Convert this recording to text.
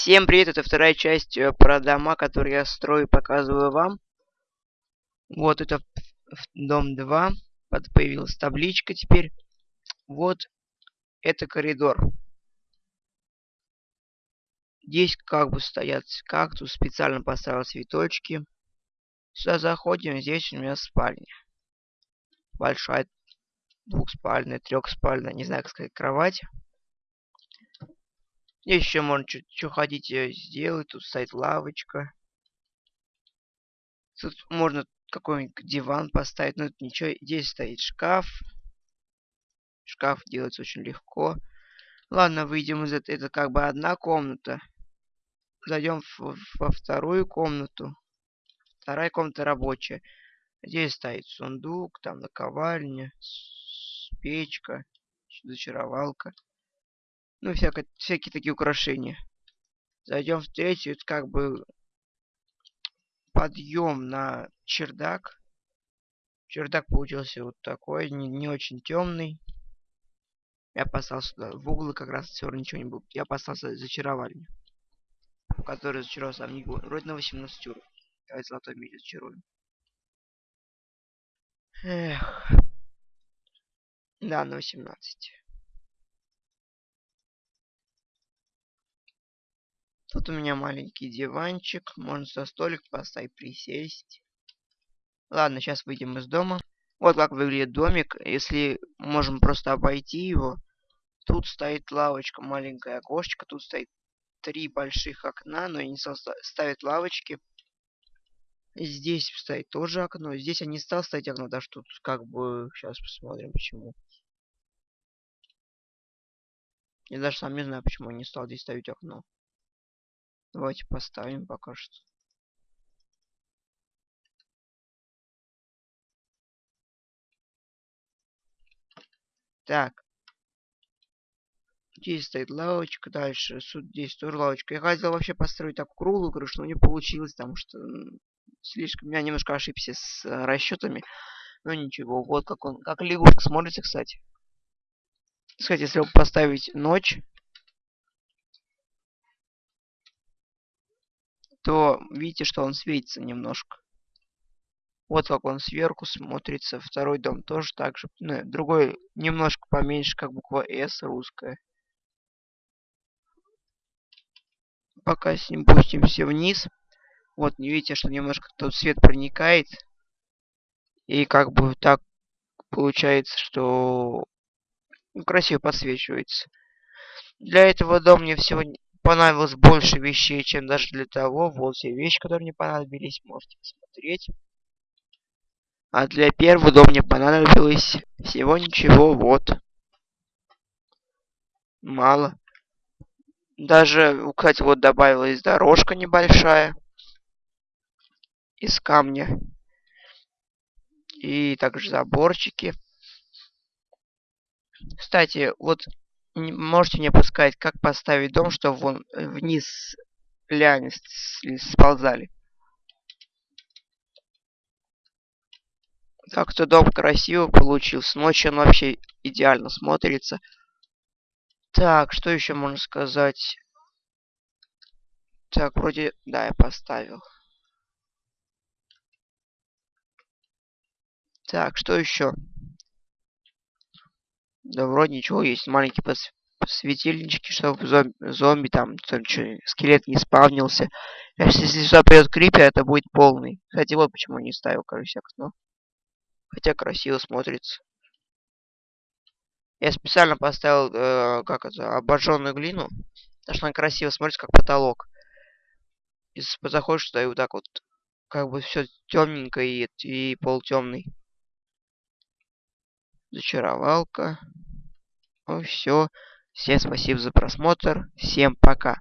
Всем привет, это вторая часть э, про дома, которые я строю и показываю вам. Вот это дом 2. Появилась табличка теперь. Вот это коридор. Здесь как бы стоят кактус, специально поставил цветочки. Сюда заходим, здесь у меня спальня. Большая двухспальная, трехспальная, не знаю, как сказать, кровать. Еще можно что хотите сделать. Тут стоит лавочка. Тут можно какой-нибудь диван поставить. Но тут ничего. Здесь стоит шкаф. Шкаф делается очень легко. Ладно, выйдем из этого. Это как бы одна комната. Зайдем во вторую комнату. Вторая комната рабочая. Здесь стоит сундук, там наковальня, печка, зачаровалка. Ну, всякое, всякие такие украшения. Зайдем в третью, это как бы подъем на чердак. Чердак получился вот такой, не, не очень темный. Я поставил сюда в углы как раз все ничего не было. Я поставил зачаровальню. Который зачаровал сам не Вроде на 18 уровень. Давайте золотой меч зачаруем. Эх. Да, на 18. Тут у меня маленький диванчик. Можно со столик поставить, присесть. Ладно, сейчас выйдем из дома. Вот как выглядит домик. Если можем просто обойти его. Тут стоит лавочка, маленькое окошечко. Тут стоит три больших окна, но не ставят лавочки. Здесь стоит тоже окно. Здесь не стал ставить окно, даже тут как бы... Сейчас посмотрим, почему. Я даже сам не знаю, почему я не стал здесь ставить окно. Давайте поставим пока что. Так. Здесь стоит лавочка, дальше здесь тоже лавочка. Я хотел вообще построить так круглую крышу, но не получилось, потому что слишком... Я немножко ошибся с э, расчетами. Но ничего, вот как он... Как лягушка смотрится, кстати. Кстати, если поставить ночь, то видите, что он светится немножко. Вот как он сверху смотрится. Второй дом тоже так же. Ну, другой немножко поменьше, как буква S русская. Пока с ним пустимся вниз. Вот, не видите, что немножко тут свет проникает. И как бы так получается, что красиво подсвечивается. Для этого дома мне всего понадобилось больше вещей, чем даже для того. Вот все вещи, которые мне понадобились, можете посмотреть. А для первого дома мне понадобилось всего ничего, вот. Мало. Даже, кстати, вот добавилась дорожка небольшая. Из камня. И также заборчики. Кстати, вот можете мне подсказать, как поставить дом, чтобы вон э, вниз ляне сползали. Так-то дом красиво получился. Ночью он вообще идеально смотрится. Так, что еще можно сказать? Так, вроде... Да, я поставил. Так, что еще? Да вроде ничего, есть маленькие пос светильнички, чтобы зомби, зомби там, там что, скелет не спавнился. Если сюда придет крипер, это будет полный. Кстати, вот почему не ставил, короче, окно. Хотя красиво смотрится. Я специально поставил, э, как это, обожженную глину. Потому что она красиво смотрится, как потолок. Если заходишь туда и вот так вот, как бы все темненько и, и полутемный. Зачаровалка. Ну все. Всем спасибо за просмотр. Всем пока.